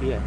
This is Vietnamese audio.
đi rồi